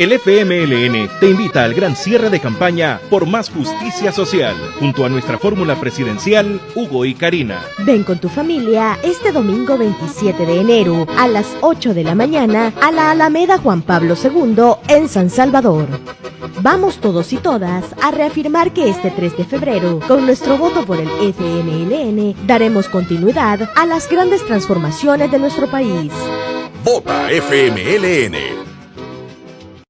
El FMLN te invita al gran cierre de campaña por más justicia social, junto a nuestra fórmula presidencial, Hugo y Karina. Ven con tu familia este domingo 27 de enero a las 8 de la mañana a la Alameda Juan Pablo II en San Salvador. Vamos todos y todas a reafirmar que este 3 de febrero, con nuestro voto por el FMLN, daremos continuidad a las grandes transformaciones de nuestro país. Vota FMLN